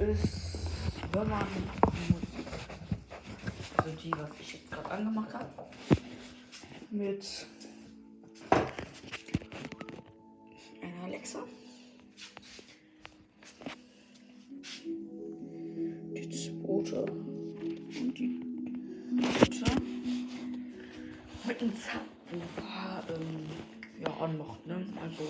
ist, wenn man Musik. Also die, was ich jetzt gerade angemacht habe. Mit einer Alexa. Die zweite und die dritte. Mit dem Subwoofer ähm, ja, anmacht, ne? Also